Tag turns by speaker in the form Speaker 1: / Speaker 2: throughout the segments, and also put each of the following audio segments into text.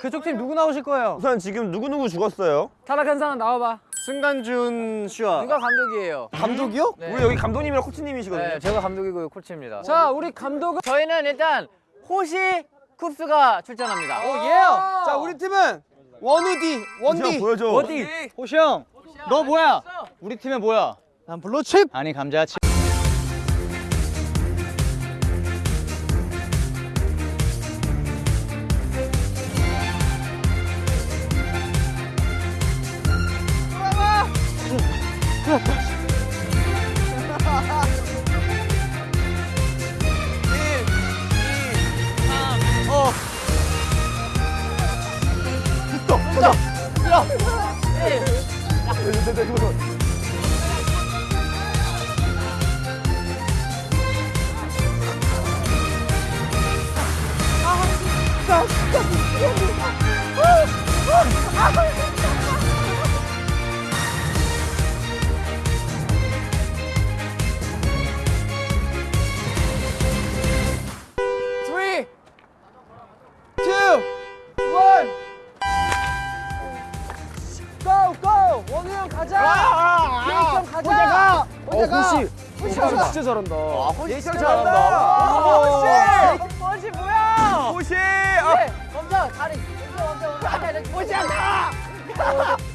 Speaker 1: 그쪽 팀 누구 나오실 거예요?
Speaker 2: 우선 지금 누구누구 죽었어요?
Speaker 1: 탈락한 사람 나와봐.
Speaker 2: 승관준 씨와
Speaker 1: 누가 감독이에요?
Speaker 2: 감독이요?
Speaker 1: 네.
Speaker 2: 우리 여기 감독님이랑 코치님이시거든요
Speaker 1: 네, 제가 감독이고 코치입니다. 자, 우리 감독은 저희는 일단 호시 쿱스가 출전합니다.
Speaker 3: 오 yeah. 자 우리 팀은 원우디 원디.
Speaker 2: 보여줘
Speaker 1: 어디?
Speaker 3: 호시 형. 너 뭐야? 우리 팀에 뭐야? 난 블루칩. 아니 감자칩. 아, 진짜, 아, 진짜
Speaker 2: 미치겠네.
Speaker 3: 아, 아, 아.
Speaker 2: 진짜 잘한다 아, 호시 진짜
Speaker 3: 잘한다.
Speaker 2: 잘한다
Speaker 3: 호시.
Speaker 1: 호시 뭐야?
Speaker 2: 호시 아,
Speaker 1: 네, 멈춰, 다리. 멈춰, 멈춰, 멈춰. 호시 안 가.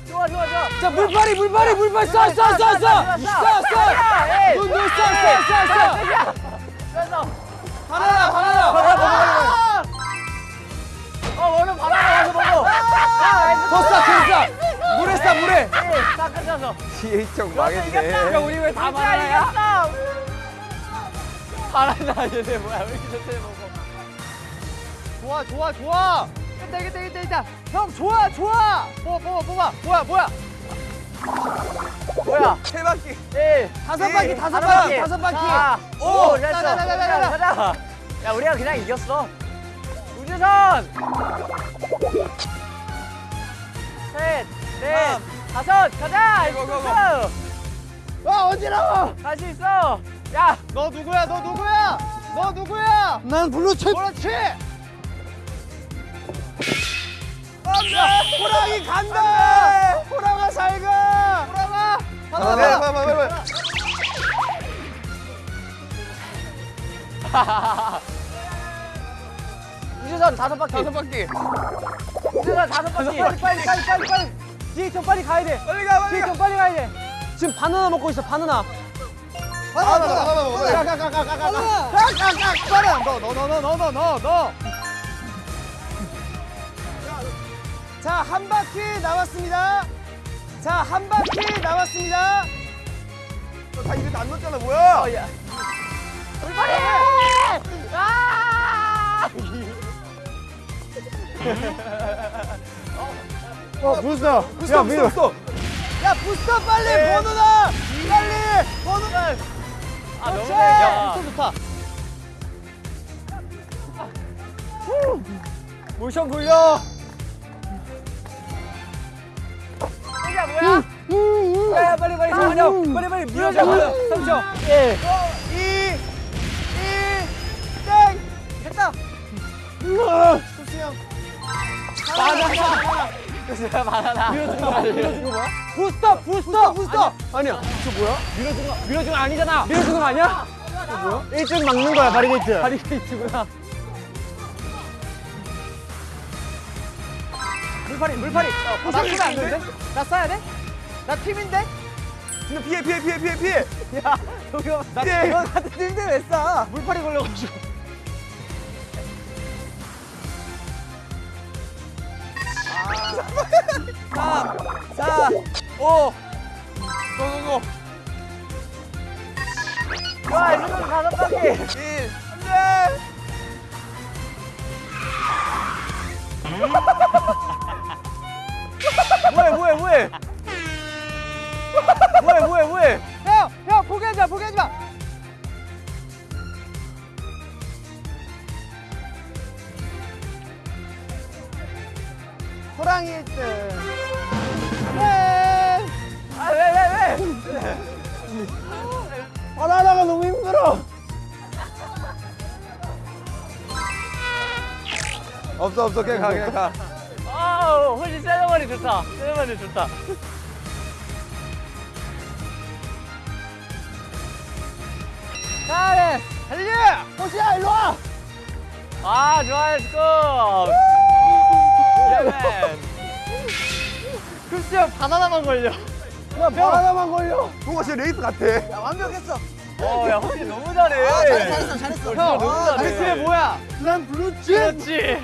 Speaker 1: 좋아, 좋아, 좋아.
Speaker 3: 자 물파리 물파리 물파리 쏴 쏴 쏴 쏴. 쏴 쏴. 눈눈
Speaker 1: 됐어.
Speaker 3: 바나나 바나나.
Speaker 1: 어, 얼른 바나나 가서 먹어. 아,
Speaker 3: 더 쏴, 더 쏴. 물에 쏴 물에.
Speaker 1: 딱 끝났어.
Speaker 2: 지혜청 망했네
Speaker 1: 야, 우리 왜다 바나나야? 바나나 얘네 뭐야? 왜 이렇게 좋대 먹어?
Speaker 3: 좋아 좋아 좋아. 됐다 됐다 됐다 됐다. 형 좋아 좋아. 뽑아 뽑아 뽑아. 뭐야 뭐야.
Speaker 1: 뭐야?
Speaker 2: 세 바퀴
Speaker 1: 1,
Speaker 3: 다섯 바퀴 다섯 바퀴 다섯 바퀴.
Speaker 1: 오,
Speaker 3: 가자.
Speaker 1: 야, 우리가 그냥 이겼어. 우주선. 셋, 넷, 다섯, 가자.
Speaker 2: 고, 고, 고.
Speaker 1: 고.
Speaker 3: 와 어지러워.
Speaker 1: 할수 있어. 야,
Speaker 3: 너 누구야? 너 누구야? 너 누구야? 난 블루칩. 그렇지. 안돼. 호랑이 간다. 호랑아 잘 가. 호랑아.
Speaker 2: 아, 네, 빨리 빨리 빨리
Speaker 1: 우주선 다섯 바퀴.
Speaker 2: 다섯 바퀴
Speaker 1: 우주선 다섯 바퀴.
Speaker 3: 빨리 빨리 빨리 빨리 빨리. 뒤에 좀 빨리 가야 돼.
Speaker 2: 빨리 가 빨리
Speaker 3: 뒤에 좀 빨리 가야 돼. 지금 바나나 먹고 있어. 바나나.
Speaker 2: 바나나 바나나 빨리
Speaker 3: 가가가가가가가가가 바나나. 너너너너너너 너 너. 자, 한 바퀴 남았습니다. 자, 한 바퀴 남았습니다.
Speaker 2: 다 입에 안 넣었잖아 뭐야
Speaker 1: 물파리! 아!
Speaker 2: 어 부스터
Speaker 3: 부스터, 부스터, 야, 부스터 빨리
Speaker 1: 네.
Speaker 3: 번호 나. 빨리 번호 나.
Speaker 1: 아, 너무.
Speaker 3: 부스터 좋다.
Speaker 1: 모션 굴려. 이게 뭐야? 야, 빨리 빨리 잠깐만요. 빨리 빨리 밀어줘. 3초. 1.
Speaker 3: 2, 1, 땡! 됐다! 수수 형.
Speaker 1: 바나나. 그래, 바나나.
Speaker 3: 밀어준 거 뭐야? 부스터, 부스터, 부스터!
Speaker 2: 아니야 저 뭐야
Speaker 1: 밀어준 거, 밀어준 거 아니잖아.
Speaker 3: 밀어준 거 아니야?
Speaker 2: 1등 막는 거야 바리게이트
Speaker 1: 바리케이트구나.
Speaker 3: 물파리, 물파리. 어, 나 쓰면 안 되는데? 나 써야 돼? 나 팀인데?
Speaker 2: 진짜 피해 피해 피해 피해 피해
Speaker 3: 야, 저기요. 나
Speaker 2: 네.
Speaker 3: 이거 같은 팀인데 왜 쏴? 물파리 걸려가지고. 3, 4, 5.
Speaker 2: 고고고
Speaker 1: 와, 이거 다섯 바퀴.
Speaker 2: 1 안돼
Speaker 1: 뭐해, 뭐해, 뭐해. 뭐해, 뭐해, 뭐해.
Speaker 3: 형, 형, 포기하지 마, 포기하지 마. 호랑이 1등. 바나나가 너무 힘들어.
Speaker 2: 없어 없어 그냥 가 그냥 가
Speaker 1: 아, 훨씬 세레머니 좋다. 세레머니 좋다. 잘해.
Speaker 3: 달려! 호시야 일로 와!
Speaker 1: 아, 좋아요, 스코. 예맨.
Speaker 3: 글쎄 바나나만 걸려. 야 바나나만 걸려.
Speaker 2: 뭔가 진짜 레이스 같아.
Speaker 3: 야 완벽했어.
Speaker 1: 어, 야, 혹시 너무 잘해.
Speaker 3: 아, 잘했어 잘했어.
Speaker 1: 형, 너무 잘해.
Speaker 3: 리스의 뭐야? 난 블루칩.
Speaker 1: 그렇지.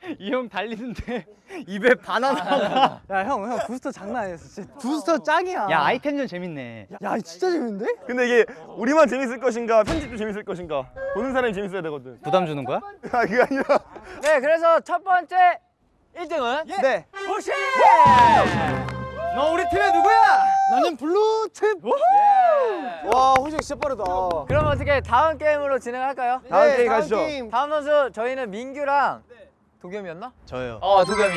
Speaker 1: 이 형 달리는데 입에 바나나가.
Speaker 3: 야형 형 부스터 장난 아니었어. 진짜 부스터 짱이야.
Speaker 1: 야, 아이템전 재밌네.
Speaker 3: 야 진짜 재밌는데?
Speaker 2: 근데 이게 우리만 재밌을 것인가 편집도 재밌을 것인가 보는 사람이 재밌어야 되거든.
Speaker 1: 부담 주는 거야?
Speaker 2: 아 그게 아니라.
Speaker 1: 네, 그래서 첫 번째 1등은
Speaker 3: 네.
Speaker 1: 호시!
Speaker 3: 너 우리 팀의 누구야? 나는 블루칩. 와 호시 진짜 빠르다.
Speaker 1: 그럼 어떻게 다음 게임으로 진행할까요?
Speaker 2: 다음 게임 가시죠.
Speaker 1: 다음 선수 저희는 민규랑 도겸이었나?
Speaker 3: 저요.
Speaker 1: 어, 도겸이.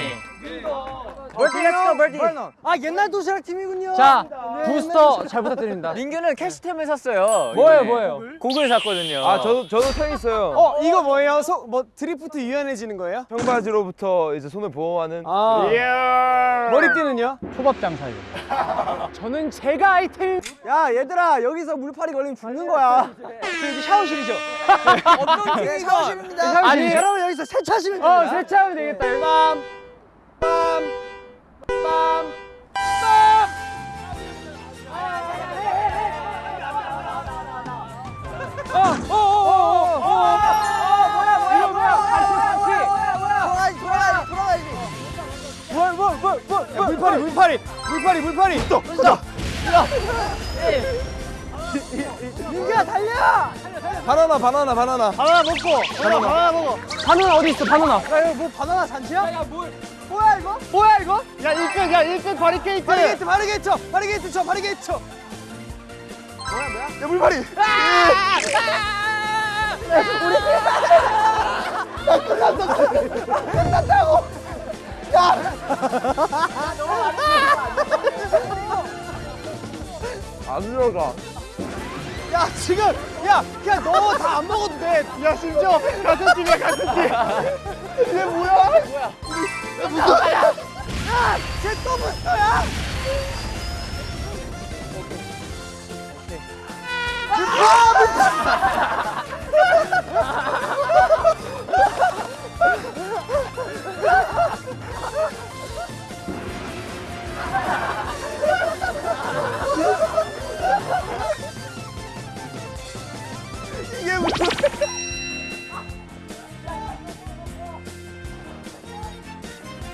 Speaker 1: 멀티 렛츠고 멀티.
Speaker 3: 아 옛날 도시락 팀이군요.
Speaker 1: 자,
Speaker 3: 네,
Speaker 1: 부스터
Speaker 3: 잘 부탁드립니다.
Speaker 1: 민규는 캐시템을 샀어요.
Speaker 3: 뭐예요. 뭐예요?
Speaker 1: 곡을 샀거든요.
Speaker 2: 아 저도 저도 탕 있어요.
Speaker 3: 어 이거 뭐예요? 소, 뭐 드리프트 유연해지는 거예요?
Speaker 2: 청바지로부터 이제 손을 보호하는.
Speaker 3: 아.
Speaker 2: 이야.
Speaker 3: 머리띠는요?
Speaker 1: 초밥장 사요.
Speaker 3: 저는 제가 아이템. 야 얘들아 여기서 물파리 걸리면 죽는 거야. 여기 샤워실이죠? 어떤 팀이 샤워실입니다. 아니 여기서 세차하시면 됩니다. 어 세차하면 되겠다. 빰, 빰, 빰, 빰. 어, 어, 어, 어, 어, 뭐야, 뭐야, 뭐야, 같이, 같이. 돌아가야지, 돌아가야지. 뭘, 뭘, 뭘, 뭘, 뭘, 물파리, 물파리, 물파리, 물파리. 또, 또. 민규야 달려!
Speaker 2: 바나나 바나나 바나나.
Speaker 3: 바나나 먹고, 바나나, 바나나 먹어. 바나나 어디 있어, 바나나? 야, 이거 뭐 바나나 잔치야? 야, 뭐, 뭐야 이거? 뭐야 이거? 야, 1등, 야, 1등 바리케이트. 바리케이트, 바리케이트 쳐, 바리케이트 쳐, 바리케이트 쳐.
Speaker 2: 야 물파리. 안 들어가.
Speaker 3: 야, 지금, 야, 야, 너다 안 먹어도 돼. 야, 심지어 같은 팀이야, 같은 팀. 얘 뭐야? 뭐야? 야, 무슨 야, 야, 쟤또 붙어야.
Speaker 2: 이게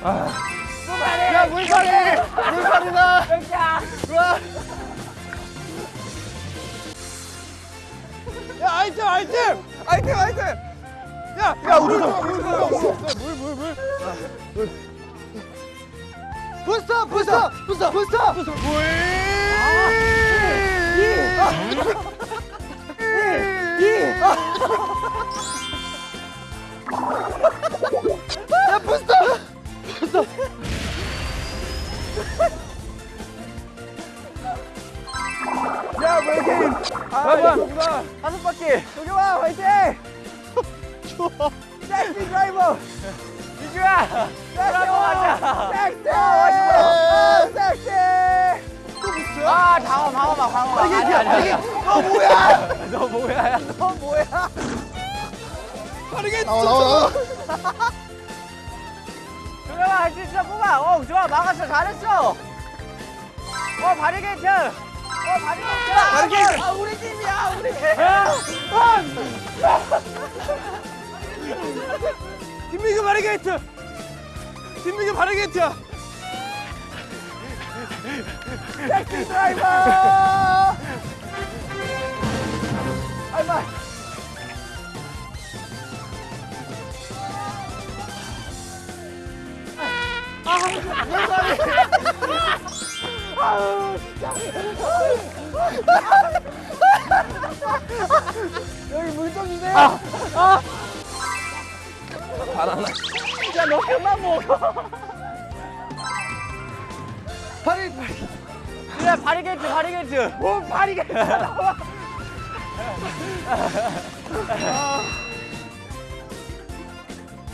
Speaker 3: 야, 물파리! 물파리다! 우와! 야, 아이템, 아이템! 아이템, 아이템! 야,
Speaker 2: 야 우리 좀.
Speaker 3: 물, 물, 물. 부스터, 부스터, 부스터, 부스터, 부스터. 야, 부스터, 부스터.
Speaker 2: 야왜 이렇게?
Speaker 3: 여러분, 다섯 바퀴. 와, 화이팅! 좋아. 섹시 드라이버.
Speaker 1: 민규야!
Speaker 3: 섹시
Speaker 1: 가자.
Speaker 3: 섹시. 아, 섹시. 또 부스터야?
Speaker 1: 아, 방어, 방어 봐, 방어봐. 아니, 아니, 아니.
Speaker 3: 너 뭐야?
Speaker 1: 너 뭐야?
Speaker 3: 너 뭐야? 빠르게
Speaker 2: 나와
Speaker 1: 도 겸아, 할 수 있어, 뽑아. 어, 좋아, 막았어, 잘했어. 어, 바리게이트. 어, 바리게이트.
Speaker 3: 바리게이트. 아, 우리 팀이야, 우리 팀. 김민규 바리게이트. 김민규 바리게이트야. Sexy driver. 아이마. 여기 물 좀 주세요.
Speaker 1: 야, 너 그만 먹어.
Speaker 3: 파리 파리.
Speaker 1: 그래, 바리게이트, 바리게이트.
Speaker 3: 뭐 바리게이트 나와.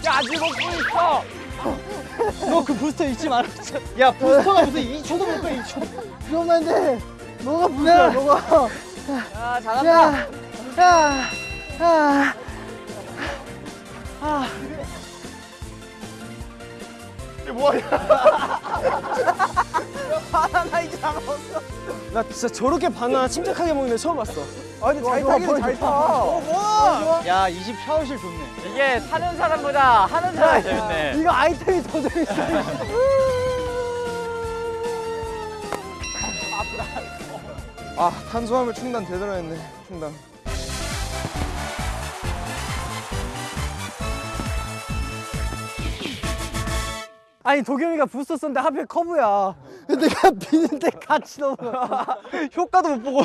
Speaker 4: 야 아직 먹고 있어.
Speaker 5: 너 그 부스터 잊지 마라. 야 부스터가 무슨 2초도 못 가, 2초. 그러면 안 돼. 너가 부스터야, 너가.
Speaker 4: 아 잘한다.
Speaker 5: 야, 야, 야.
Speaker 2: 이게 뭐하냐?
Speaker 5: 바나나 이제 다 먹었어. 나 진짜 저렇게 바나나 침착하게 먹는 애 처음 봤어. 아 근데 잘 타긴 잘 타. 어, 뭐? 야, 이집 샤워실 좋네.
Speaker 4: 이게 사는 사람보다 하는 사람이 재밌네.
Speaker 5: 이거 아이템이 더 재밌어.
Speaker 2: 아 탄수화물 충당 제대로 했네. 충당.
Speaker 5: 아니 도겸이가 부스터 썼는데 하필 커브야. 내가 비는데 같이 넣어. 효과도 못 보고.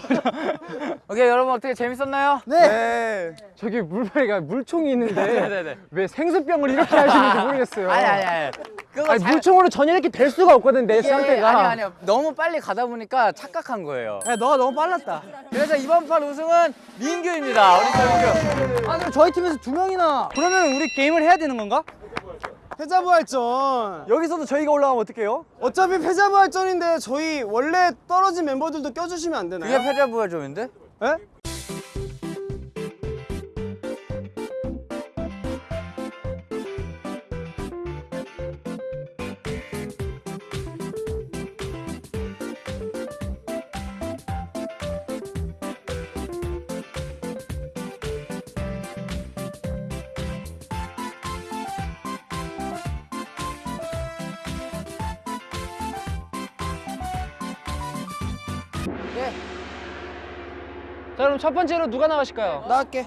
Speaker 4: 오케이 여러분 어떻게 재밌었나요?
Speaker 2: 네.
Speaker 5: 저기 물파리가 물총이 있는데
Speaker 4: 네네네.
Speaker 5: 왜 생수병을 이렇게 하시는지 모르겠어요.
Speaker 4: 아니 아니 아니. 그거
Speaker 5: 아니,
Speaker 4: 잘-
Speaker 5: 물총으로 전혀 이렇게 될 수가 없거든 내 상태가.
Speaker 4: 아니 아니요. 너무 빨리 가다 보니까 착각한 거예요.
Speaker 5: 야 너가 너무 빨랐다.
Speaker 4: 그래서 이번 판 우승은 민규입니다. 우리 민규.
Speaker 5: 아 그럼 저희 팀에서 두 명이나. 그러면 우리 게임을 해야 되는 건가?
Speaker 3: 패자부활전
Speaker 5: 여기서도 저희가 올라가면 어떡해요?
Speaker 3: 어차피 패자부활전인데 저희 원래 떨어진 멤버들도 껴주시면 안 되나요?
Speaker 4: 그게 패자부활점인데?
Speaker 3: 예?
Speaker 5: 첫 번째로 누가 나가실까요?
Speaker 3: 나 할게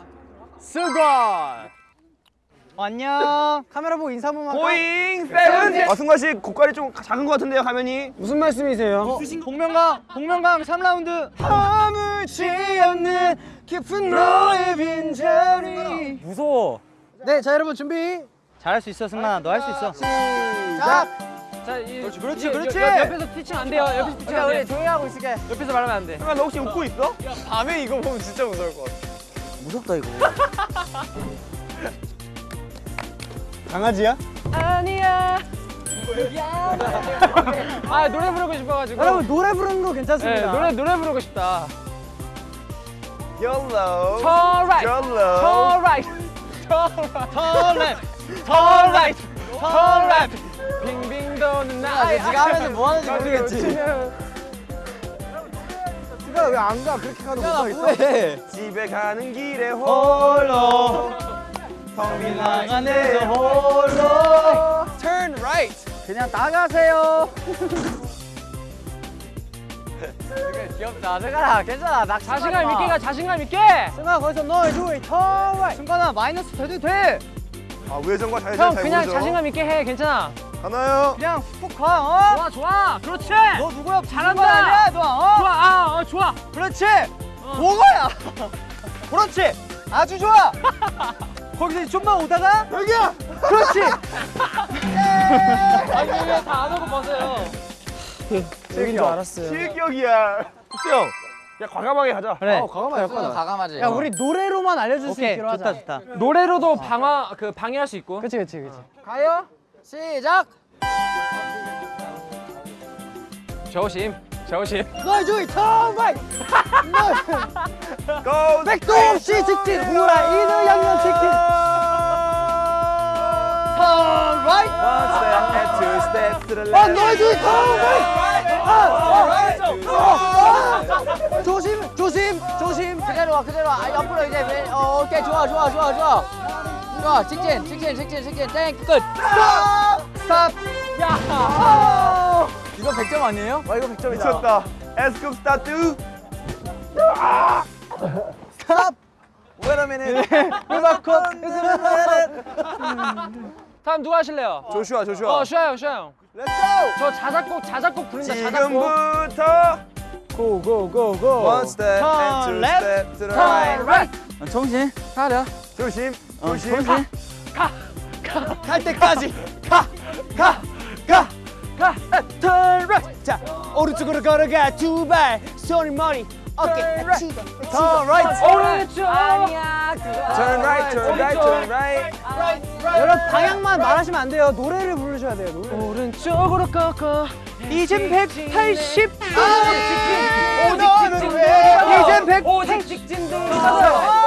Speaker 4: 수건.
Speaker 5: 안녕. 카메라 보고 인사 한번 할까?
Speaker 2: 고잉 세븐틴. 아 승관 씨 고깔이 좀 작은 것 같은데요 화면이?
Speaker 5: 무슨 말씀이세요? 복면강, 복면강 3라운드. 아무지 않는 깊은 너의 빈자리.
Speaker 4: 무서워.
Speaker 5: 네, 자 여러분 준비. 잘할 수 있어, 승만아. 너 할 수 있어. 시작.
Speaker 4: 자, 이,
Speaker 5: 그렇지, 그렇지,
Speaker 4: 이-
Speaker 5: 그렇지.
Speaker 4: 옆, 옆에서 티칭 안 돼요. 옆에서 티칭 안
Speaker 5: 우리
Speaker 4: 돼.
Speaker 5: 조용히 하고 있을게.
Speaker 4: 옆에서 말하면 안 돼.
Speaker 2: 승관 너 혹시 웃고 있어?
Speaker 3: 밤에 이거 보면 진짜 무서울 것 같아
Speaker 5: 무섭다 이거.
Speaker 3: 강아지야?
Speaker 4: 아니야. 아 노래 부르고 싶어가지고.
Speaker 5: 여러분 노래 부르는 거
Speaker 4: 네,
Speaker 5: 괜찮습니다.
Speaker 4: 노래 노래 부르고 싶다.
Speaker 2: YOLO.
Speaker 4: Turn right,
Speaker 2: YOLO.
Speaker 4: turn right, turn left, turn right, turn left. 나.
Speaker 5: 네가 하면 뭐 하는지 모르겠지.
Speaker 3: 네가 왜 안 가? 그렇게 가는 거 있어?
Speaker 2: 집에 가는 길에 홀로 텅빈
Speaker 5: 안에서
Speaker 2: 홀로
Speaker 3: Turn right
Speaker 4: 그냥 나가세요. 귀엽다. 내가 괜찮아. 나 자신감 있게 가. 자신감 있게.
Speaker 5: 승아 거기서 너 조이 턴 승관아 마이너스 돼도 돼.
Speaker 2: 아 우회전과
Speaker 4: 형
Speaker 2: 좌회전 잘
Speaker 4: 그냥
Speaker 2: 모르죠?
Speaker 4: 자신감 있게 해. 괜찮아.
Speaker 2: 하나요
Speaker 5: 그냥 훅 가. 어?
Speaker 4: 좋아 좋아. 그렇지.
Speaker 5: 너 누구야?
Speaker 4: 잘한다.
Speaker 5: 아니야, 너. 어?
Speaker 4: 좋아. 아, 어, 좋아.
Speaker 5: 그렇지. 뭐가야? 그렇지. 아주 좋아. 거기서 좀만 오다가
Speaker 3: 여기야!
Speaker 5: 그렇지.
Speaker 4: 아니 왜 다 안 오고 벗어요.
Speaker 3: 여긴 줄 알았어요
Speaker 2: 실격이야 형 야, 과감하게 가자
Speaker 5: 그래.
Speaker 3: 어 과감하게 할거야
Speaker 4: 가감하지.
Speaker 5: 야 우리 노래로만 알려줄 수
Speaker 4: 오케이,
Speaker 5: 있기로 하자. 좋다 좋다.
Speaker 4: 노래로도 방어 그 방해할 수 있고.
Speaker 5: 그렇지 그렇지 그렇지.
Speaker 4: 가요. 시작. 조심. 조심.
Speaker 5: 너의 조이 턴 바이.
Speaker 2: 고!
Speaker 5: 백도 없이 직진 후라이드 양념 치킨. 턴 라이트.
Speaker 2: One step, two steps to the
Speaker 5: 아
Speaker 2: left
Speaker 5: 너의 조이 턴 바이. 아, 아. 조심 조심 조심.
Speaker 4: 그대로 와 그대로 와. 아, 옆으로 이제 왼- 어, 오케이 좋아 좋아 좋아 좋아. 좋아 직진 직진 직진 직진 땡 끝.
Speaker 5: Stop.
Speaker 4: 야. 이거 100점 아니에요?
Speaker 5: 와 이거 100점이다.
Speaker 2: 미쳤다 에스쿱 스타트
Speaker 5: stop. Wait a minute. 음악 컷.
Speaker 4: 다음 누가 하실래요?
Speaker 2: 조슈아 조슈아
Speaker 4: 어 슈아 형 슈아 형.
Speaker 5: Let's go.
Speaker 4: 저 자작곡 자작곡 부른다 자작곡.
Speaker 2: 지금부터
Speaker 5: go go go go.
Speaker 2: One step and two to the right.
Speaker 4: 정신 차려.
Speaker 2: 조심 조심.
Speaker 4: 정신.
Speaker 5: 갈 때까지. 가 가 가 가. turn right 자 오른쪽으로 걸어가. 두발. 손이 머리
Speaker 3: 어깨
Speaker 5: right.
Speaker 4: 오른쪽. 아니야 그거.
Speaker 5: Turn right, turn right, turn right. 여러분 방향만 말하시면 안 돼요. 노래를 부르셔야 돼요. 노래. 오른쪽으로 꺾어. 이젠 180.
Speaker 4: 오직 직진
Speaker 5: 이젠 100.
Speaker 4: 오직 직진 들어가요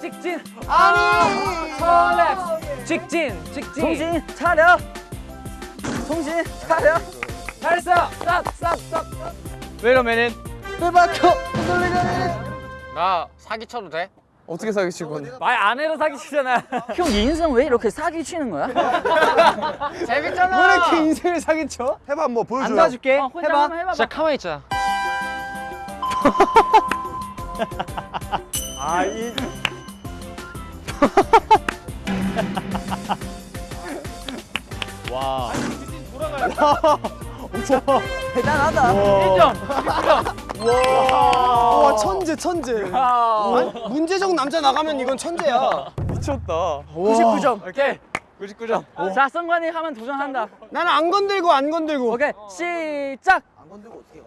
Speaker 4: 직진 아니 컬렉 직진 직진
Speaker 5: 정신 차려. 정신 차려.
Speaker 4: 잘했어 쌉쌉쌉
Speaker 5: minute. 빼박혀.
Speaker 1: 나 사기 쳐도 돼?
Speaker 3: 어떻게 사기칠 건데?
Speaker 4: 말 안 해도 사기치잖아
Speaker 6: 형 인생 왜 이렇게 사기 치는 거야?
Speaker 5: 재밌잖아. 왜 이렇게 인생을 사기쳐?
Speaker 2: 해봐 한번
Speaker 5: 안
Speaker 2: 보여줘요.
Speaker 5: 도와줄게.
Speaker 4: 어, 혼자
Speaker 5: 해봐.
Speaker 4: 해봐봐
Speaker 1: 진짜 가만히 있자.
Speaker 2: 아, 이 와.
Speaker 5: 대단하다.
Speaker 3: 와 천재 천재. 아니, 문제적 남자 나가면 이건 천재야.
Speaker 2: 미쳤다.
Speaker 5: 99점.
Speaker 4: 오케이
Speaker 5: 99점.
Speaker 4: 자 성관이 하면 도전한다
Speaker 3: 나는 안 건들고 안 건들고.
Speaker 4: 오케이 시작
Speaker 7: 안 건들고 어떻게 가?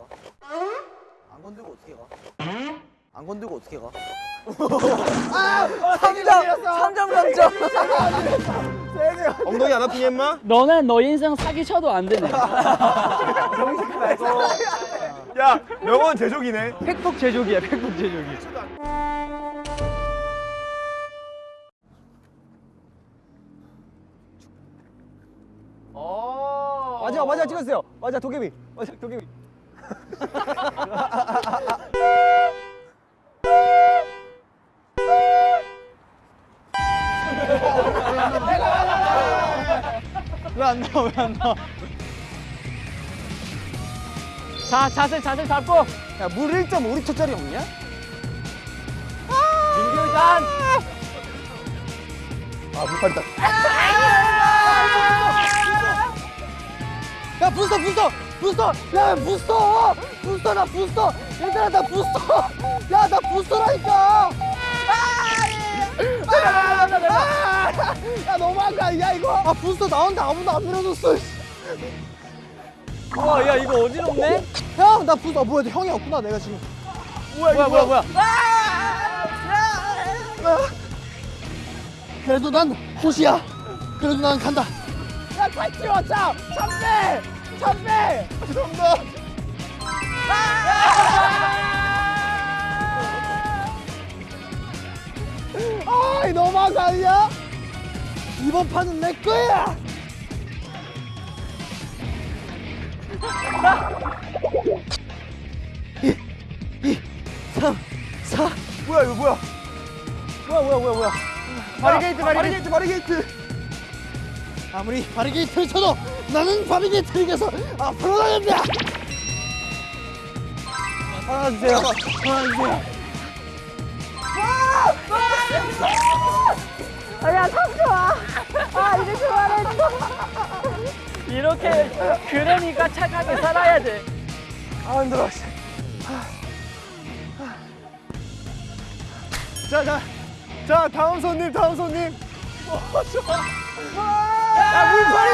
Speaker 7: 안 건들고 어떻게 가? 안 건들고 어떻게 가?
Speaker 5: 3점. 3점 감점.
Speaker 2: 엉덩이 안 아프니 임마?
Speaker 6: 너는 너 인생 사기 쳐도 안 되네.
Speaker 2: 야, 명언 제조기네.
Speaker 5: 팩폭 제조기야. 팩폭 제조기. 마지막 마지막 찍었어요. 맞아 도깨비. 맞아 도깨비. 왜안 나와 왜 안 나와?
Speaker 4: 자 자세 자세 잡고
Speaker 5: 야물 1.5리터짜리 없냐?
Speaker 4: 민규산
Speaker 2: 아, 물파리다.
Speaker 5: 야 부스터 부스터 부스터 야 부스터 부스터 나 부스터 얘들아 나 부스터 야 나 부스터라니까. 야 너무한 거 아니야 이거. 아 부스터 나온다. 아무도 안 밀어줬어.
Speaker 4: 와야 이거 어지럽네?
Speaker 5: 형나 부스터. 아, 뭐야 형이 없구나 내가 지금.
Speaker 4: 뭐야 뭐야 뭐야?
Speaker 5: 그래도 난 호시야. 그래도 난 간다. 야 같이 왔자 참배! 참배! 죄송합니다 아, 이 너무한 거 아니야? 이번 판은 내 거야! 이, 이, 삼, 사.
Speaker 2: 뭐야 이거 뭐야?
Speaker 5: 뭐야, 뭐야, 뭐야, 뭐야. 바리게이트,
Speaker 2: 바리게이트, 바리게이트.
Speaker 5: 아무리 바리게이트를 쳐도 나는 바리게이트를 이겨서 앞으로 나간다! 하나 주세요. 하나 주세요.
Speaker 4: 이렇게 그러니까 착하게 살아야 돼
Speaker 5: 아, 힘들어.
Speaker 2: 자, 자, 자, 다음 손님, 다음 손님.
Speaker 5: 야, 물파리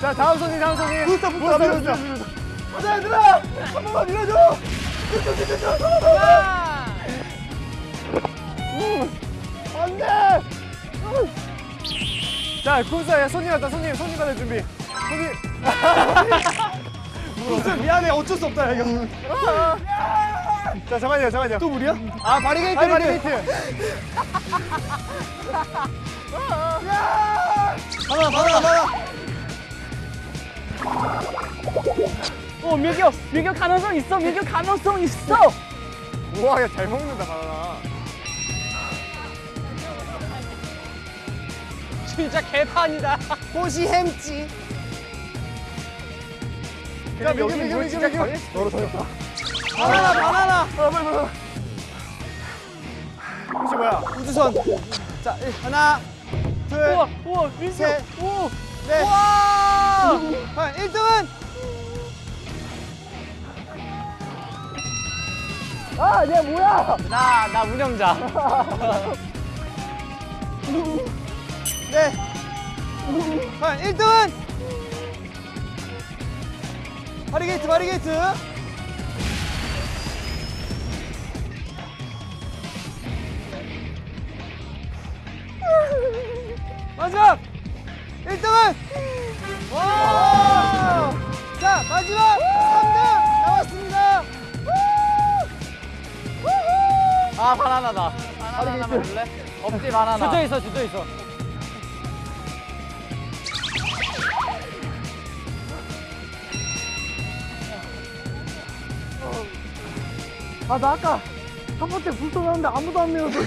Speaker 2: 자, 다음 손님, 다음 손님. 부스터, 부스터, 부스터.
Speaker 5: 가자, 얘들아! 한 번만 밀어줘! 안 돼!
Speaker 2: 자, 군사, 야, 손님 왔다, 손님, 손님 받을 준비. 손님. 군사 미안해, 어쩔 수 없다, 이거. 자, 잠깐만요, 잠깐만요. 또 물이야?
Speaker 5: 아, 바리게이트,
Speaker 2: 바리게이트.
Speaker 5: 하나, 하나, 하나.
Speaker 4: 어 민규 민규 가능성 있어 민규 가능성 있어
Speaker 2: 우와, 야, 잘 먹는다, 바나나.
Speaker 5: 진짜 개판이다. 호시 햄찌.
Speaker 2: 야, 여기 물 진짜 걸 너로 더했다.
Speaker 5: 바나나, 바나나.
Speaker 2: 아, 빨리, 빨리, 빨리. 혹시 뭐야?
Speaker 5: 우주선. 자, 일, 하나, 둘,
Speaker 4: 우와 우와 민규
Speaker 5: 셋.
Speaker 4: 오
Speaker 5: 넷. 와! 1등 아, 얘 뭐야?
Speaker 4: 나, 나 운영자.
Speaker 5: 네. 아, 1등은
Speaker 3: 바리게이트 바리게이트 마지막 1등은 와! 자 마지막 3등
Speaker 1: 아 바나나다. 바나나 줄래? 없지 바나나.
Speaker 5: 주저 있어 주저 있어. 아 나 아까 첫 번째 불 쏘는데 아무도 안 메워줘.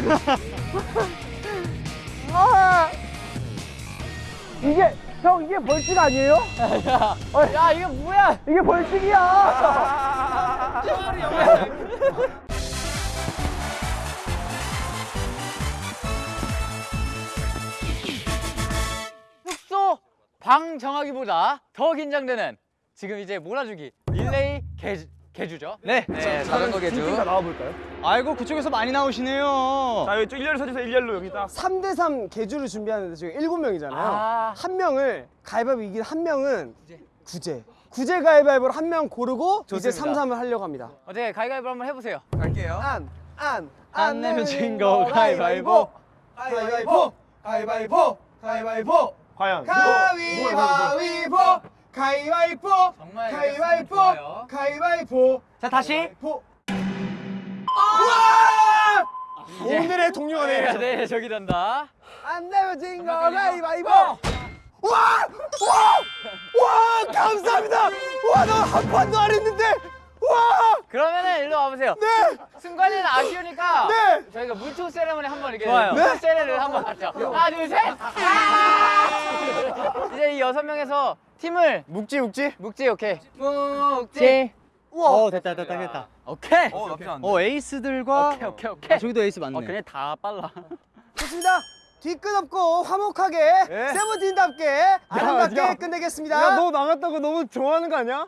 Speaker 5: 아 이게 형 이게 벌칙 아니에요?
Speaker 1: 야 이거 뭐야?
Speaker 5: 이게 벌칙이야.
Speaker 1: 방 정하기보다 더 긴장되는 지금 이제 몰아주기 릴레이 개주, 개주죠.
Speaker 5: 네.
Speaker 1: 네, 자전거 개주.
Speaker 2: 나와볼까요?
Speaker 5: 아이고 그쪽에서 많이 나오시네요.
Speaker 2: 자 여기 일렬로 서주세요 일렬로 여기 딱
Speaker 3: 3대3 개주를 준비하는데 지금 7명이잖아요
Speaker 1: 아.
Speaker 3: 한 명을 가위바위보 이긴 한 명은 구제 구제 가위바위보로 한 명 고르고 이제
Speaker 1: 좋습니다.
Speaker 3: 3, 3을 하려고 합니다
Speaker 1: 어떻게 가위가위보 한번 해보세요.
Speaker 3: 안, 안,
Speaker 5: 안 내면 진거 가위바위보.
Speaker 3: 가위바위보 가위바위보 가위바위보
Speaker 2: 과연
Speaker 3: 가위바위보 가위바위보
Speaker 1: 정말
Speaker 3: 가위바위보. 가위바위보
Speaker 5: 자 다시.
Speaker 3: 보 와! 오늘의 동료가
Speaker 1: 네,
Speaker 3: 되겠죠
Speaker 1: 네 저기 된다.
Speaker 3: 안 내면 진거 가위바위보 와! 와! 와! 감사합니다! 와, 나 한 판도 안 했는데! 와!
Speaker 1: 그러면은 일로 와보세요.
Speaker 3: 네!
Speaker 1: 순간에는 아쉬우니까
Speaker 3: 네!
Speaker 1: 저희가 물총 세레머니 한번 이렇게
Speaker 5: 좋아요.
Speaker 1: 물총 세레를 한번 하죠. 하나 둘 셋. 아! 이제 이 여섯 명에서 팀을
Speaker 3: 묵지, 묵지?
Speaker 1: 묵지 오케이. 묵지.
Speaker 3: 우와!
Speaker 5: 어 됐다 됐다 됐다.
Speaker 1: 오케이.
Speaker 5: 어 나쁘지 않네. 어 에이스들과
Speaker 1: 오케이 오케이 오케이.
Speaker 5: 아, 저기도 에이스 맞네.
Speaker 6: 어, 그냥 다 빨라.
Speaker 3: 좋습니다. 뒤끝 없고 화목하게
Speaker 5: 네.
Speaker 3: 세븐틴답게 아름답게
Speaker 2: 야.
Speaker 3: 끝내겠습니다.
Speaker 2: 야 너 나갔다고 너무 좋아하는 거 아니야?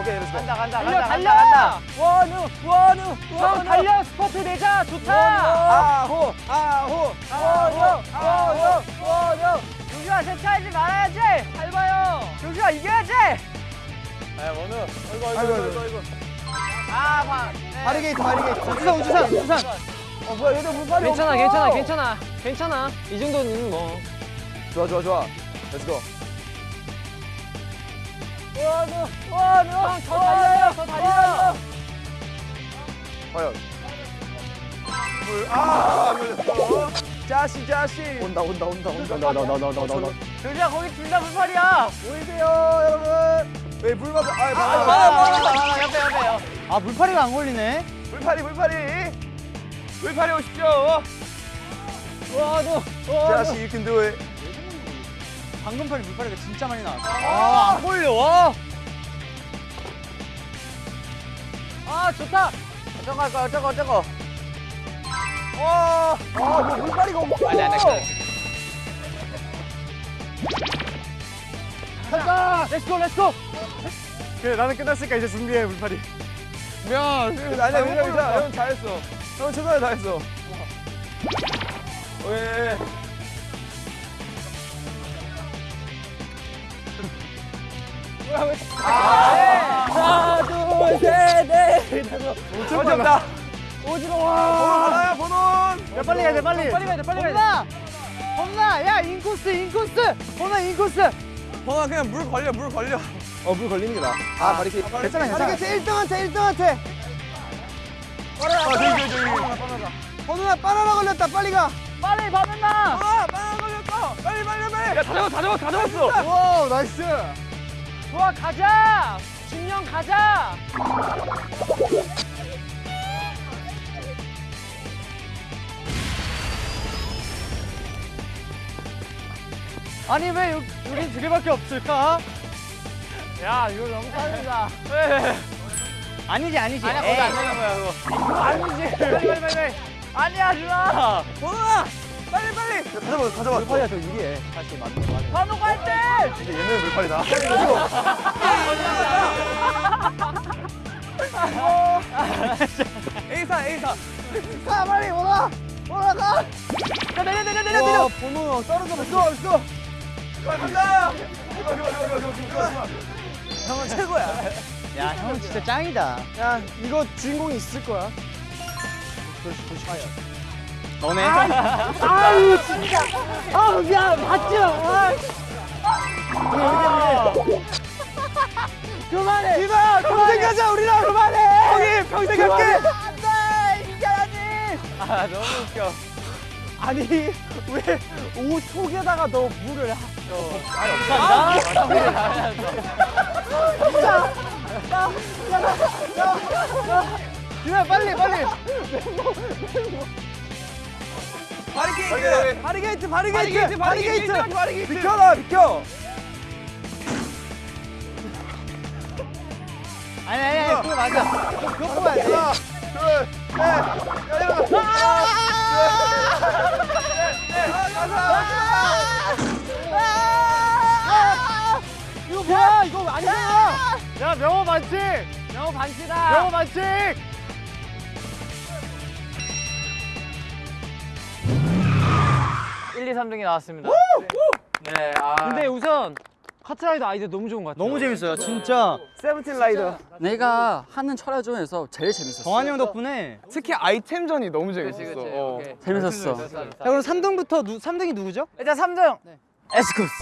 Speaker 2: 오케이 렛츠고
Speaker 1: 간다 간다
Speaker 5: 달려
Speaker 1: 간다
Speaker 5: 달려.
Speaker 1: 간다 간다.
Speaker 5: 원우 원우 형 달려 스포트 내자 좋다.
Speaker 3: 아호 아호
Speaker 5: 원우 원우 원우. 조슈아 세차하지 말아야지. 밟아요. 조슈아 이겨야지.
Speaker 1: 아 원우.
Speaker 3: 아이고 아이고 아이고
Speaker 1: 아 봐.
Speaker 3: 바리게이트 바리게이트
Speaker 5: 우주산 우주산 우주산.
Speaker 3: 어 뭐야 얘들 물빨이
Speaker 5: 괜찮아 괜찮아 괜찮아 괜찮아. 이 정도는 뭐.
Speaker 2: 좋아 좋아 좋아 렛츠고
Speaker 5: 원우 원우. 형더 달려요 더 달려요.
Speaker 2: 과연. 물 아 걸렸어. 자시 자시. 온다 온다 온다 온다. 나나나나나나
Speaker 1: 조슈아 거기 둘 다 불팔이야.
Speaker 2: 보이세요 여러분? 왜 물만 아
Speaker 1: 아,
Speaker 2: 봐봐
Speaker 1: 봐봐 봐봐 옆에 옆에요.
Speaker 5: 아 물파리가 안 걸리네.
Speaker 2: 물파리 물파리 물파리 오십시오.
Speaker 5: 원우
Speaker 2: 자시 you can do it
Speaker 5: 방금 팔이 물파리가 진짜 많이 나왔어. 아 안 걸려 와.
Speaker 1: 아 좋다. 어쩌고 할 거야 어쩌고 어쩌고.
Speaker 3: 아뭐 물빨이가 없어
Speaker 1: 아니 아니 아니.
Speaker 5: 간다. 렛츠고 렛츠고.
Speaker 2: 그래 나는 끝났으니까 이제 준비해 물파리
Speaker 5: 야.
Speaker 2: 아니야 괜찮아 괜찮아 형 잘했어 형 최선을 다했어 왜
Speaker 5: 하나 둘 셋넷
Speaker 2: 어디 없다
Speaker 5: 오지러워.
Speaker 2: 하나야 번원
Speaker 5: 야 빨리 가야 돼 빨리. 빨리 가야 돼 빨리 가야 돼. 범나 야 인코스 인코스. 범나 인코스.
Speaker 2: 번원 그냥 물 걸려 물 걸려 어 물 걸리는 게 나아 아 바리케이트
Speaker 5: 괜찮아 괜찮아.
Speaker 3: 바리게이트 1등한테 1등한테
Speaker 2: 아 저기 저기 저기
Speaker 3: 원우야 바나나 걸렸다 빨리 가
Speaker 5: 빨리 바나나.
Speaker 2: 아 바나나 걸렸어 빨리 빨리 빨리 야 다 잡았 다 잡았 다 잡았어
Speaker 3: 와 나이스
Speaker 5: 좋아 가자. 진영 가자. 아니 왜 여- 여기 두 개밖에 없을까?
Speaker 1: 야 이거 너무 빠르다.
Speaker 5: 아니지 아니지.
Speaker 1: 아니야 거기 안 되는 거야 그거. 아니지. 빨리 빨리 빨리. 아니야 준아.
Speaker 2: 번원아 빨리 빨리! 다 잡았어 다 잡았어 물파리가 더 유리해
Speaker 1: 반복 갈 때.
Speaker 2: 근데 얘는 물파리다. A사 A사.
Speaker 3: 가 빨리 올라 올라가.
Speaker 5: 야 내려 내려 내려
Speaker 3: 와
Speaker 5: 내려.
Speaker 3: 번우 떨어져 버렸어. 있어.
Speaker 5: 형은 최고야.
Speaker 1: 야 형은 진짜 짱이다.
Speaker 5: 야 이거 주인공이 있을 거야.
Speaker 1: 너네.
Speaker 5: 아유 진짜. 아 미안 맞죠. 아. 그만해. 디바 평생 가자 우리랑 그만해. 형이 평생 갈게. 안돼 이겨야지.
Speaker 1: 아 너무 웃겨.
Speaker 5: 아니 왜 옷 속에다가 너 물을 하...
Speaker 1: 유나 빨리 빨리.
Speaker 5: 바리게이트 바리게이트 바리게이트 바리게이트 비켜라 비켜
Speaker 1: 아니 아니 아니 그거 맞아. 그거 뽑아야 돼.
Speaker 5: 이거 뭐야 이거 아니잖아
Speaker 1: 야 명호 반칙. 명호 반칙이다. 명호 반칙. 일, 이, 3등이 나왔습니다. 네, 아.
Speaker 5: 근데 우선 카트라이더 아이디어 너무 좋은 것 같아 너무 재밌어요 진짜 세븐틴 라이더
Speaker 6: 내가 하는 철야 중에서 제일 재밌었어.
Speaker 5: 정한이 형 덕분에
Speaker 3: 특히 아이템전이 너무 재밌었어.
Speaker 1: 그치, 그치.
Speaker 3: 어.
Speaker 6: 재밌었어.
Speaker 5: 자 그럼 3등부터 누, 3등이 누구죠?
Speaker 1: 일단 3등. 에스쿠스.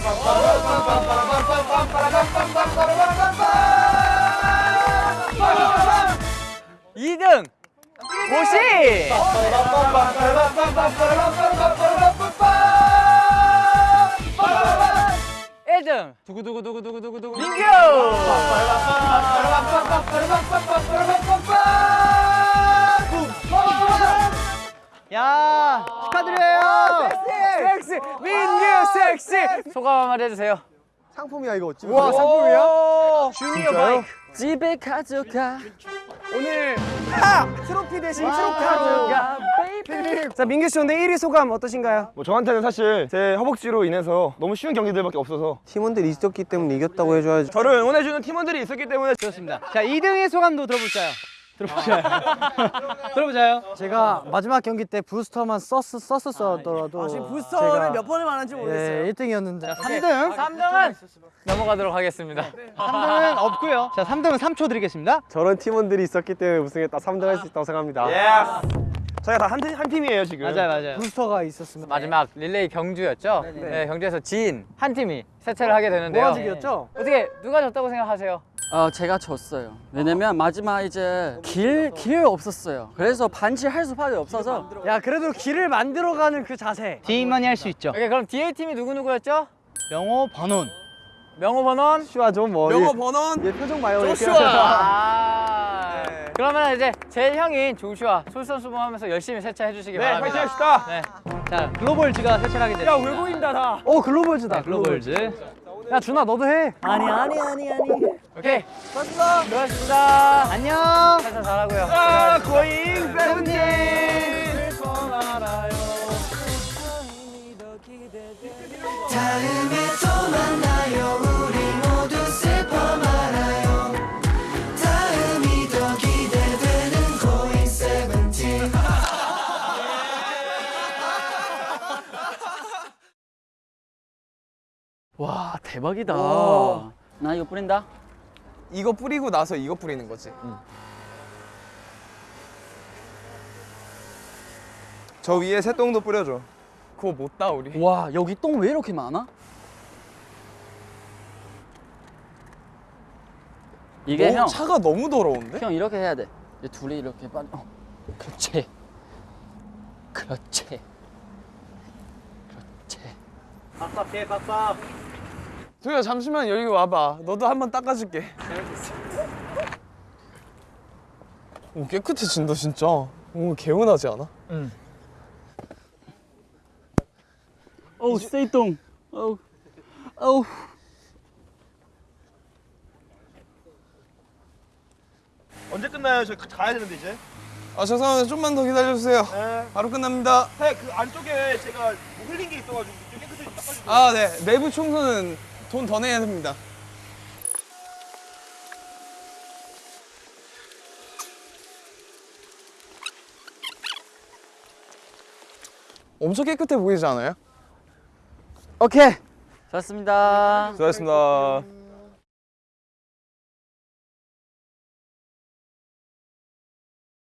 Speaker 1: 이등 고시. 1등
Speaker 5: 두구두구두구두구두구
Speaker 1: 민규.
Speaker 5: 야 축하드려요
Speaker 1: 섹시 민규 섹시 소감 한마디 해주세요.
Speaker 3: 상품이야 이거 어찌
Speaker 5: 와 상품이야?
Speaker 1: 주니어 바이크.
Speaker 6: 집에 가져가.
Speaker 5: 오늘 트로피 대신 트로피 가져가 자 민규 씨 오늘 1위 소감 어떠신가요?
Speaker 2: 뭐 저한테는 사실 제 허벅지로 인해서 너무 쉬운 경기들밖에 없어서
Speaker 3: 팀원들이 있었기 때문에 이겼다고 해줘야지.
Speaker 2: 저를 응원해주는 팀원들이 있었기 때문에
Speaker 5: 좋습니다 자 2등의 소감도 들어볼까요? 들어보자요 들어보자요 제가 마지막 경기 때 부스터만 썼, 썼었더라도 지금 부스터를 몇 번을 말한지 모르겠어요 네 1등이었는데 3등
Speaker 1: 3등은 넘어가도록 하겠습니다.
Speaker 5: 3등은 없고요 자 3등은 3초 드리겠습니다
Speaker 3: 저런 팀원들이 있었기 때문에 우승했다. 3등 할 수 있다고 생각합니다.
Speaker 2: 저희가 다한 한 팀이에요 지금.
Speaker 5: 맞아요 맞아요 부스터가 있었으면
Speaker 1: 마지막 릴레이 경주였죠? 네, 경주에서 진 한 팀이 세차를 하게 되는데요.
Speaker 5: 모아지기였죠?
Speaker 1: 어떻게 누가 졌다고 생각하세요?
Speaker 6: 어, 제가 졌어요. 왜냐면 마지막 이제 길, 길 없었어요. 그래서 반지할 수밖에 없어서
Speaker 5: 야 그래도 길을 만들어가는 그 자세 디만이 할 수 있죠
Speaker 1: 오케이 그럼 DA 팀이 누구 누구였죠?
Speaker 5: 명호 번원
Speaker 1: 명호 번원.
Speaker 3: 슈아 좀뭐
Speaker 4: 명호 번원.
Speaker 3: 얘 표정 봐요.
Speaker 1: 아. 그러면 이제 제 형인 조슈아 솔선수범하면서 열심히 세차해 주시기
Speaker 2: 네,
Speaker 1: 바랍니다.
Speaker 2: 파이팅 합시다.
Speaker 1: 네.
Speaker 5: 자 글로벌즈가 세차를 하게 됐습니다
Speaker 2: 야왜 보인다 다.
Speaker 5: 오 글로벌즈다 글로벌즈 야 준아 너도 해 아니 아니 아니 아니
Speaker 1: 오케이. 수고하셨습니다. 수고하셨습니다.
Speaker 5: 안녕
Speaker 1: 세차 잘하고요.
Speaker 2: 아 고잉 세븐틴.
Speaker 6: 와 대박이다. 나 이거 뿌린다.
Speaker 4: 이거 뿌리고 나서 이거 뿌리는 거지. 저 위에 새똥도 뿌려줘. 그거 못 따 우리.
Speaker 6: 와 여기 똥 왜 이렇게 많아? 이게
Speaker 4: 어,
Speaker 6: 형,
Speaker 4: 차가 너무 더러운데?
Speaker 6: 형 이렇게 해야 돼. 이제 둘이 이렇게 빨리. 어, 그렇지. 그렇지. 그렇지.
Speaker 4: 도야 잠시만 여기 와봐. 너도 한번 닦아줄게. 오 깨끗해진다 진짜. 오 개운하지 않아?
Speaker 6: 어우 세이똥. 어우. 어우.
Speaker 2: 언제 끝나요? 저 가야 되는데 이제.
Speaker 4: 아 죄송합니다. 좀만 더 기다려주세요.
Speaker 2: 네.
Speaker 4: 바로 끝납니다.
Speaker 2: 네, 그 안쪽에 제가 뭐 흘린 게 있어가지고 좀 깨끗하게 닦아주세요.
Speaker 4: 아 네. 내부 청소는 돈 더 내야 됩니다. 엄청 깨끗해 보이지 않아요?
Speaker 5: 오케이
Speaker 6: 좋았습니다.
Speaker 2: 수고하셨습니다.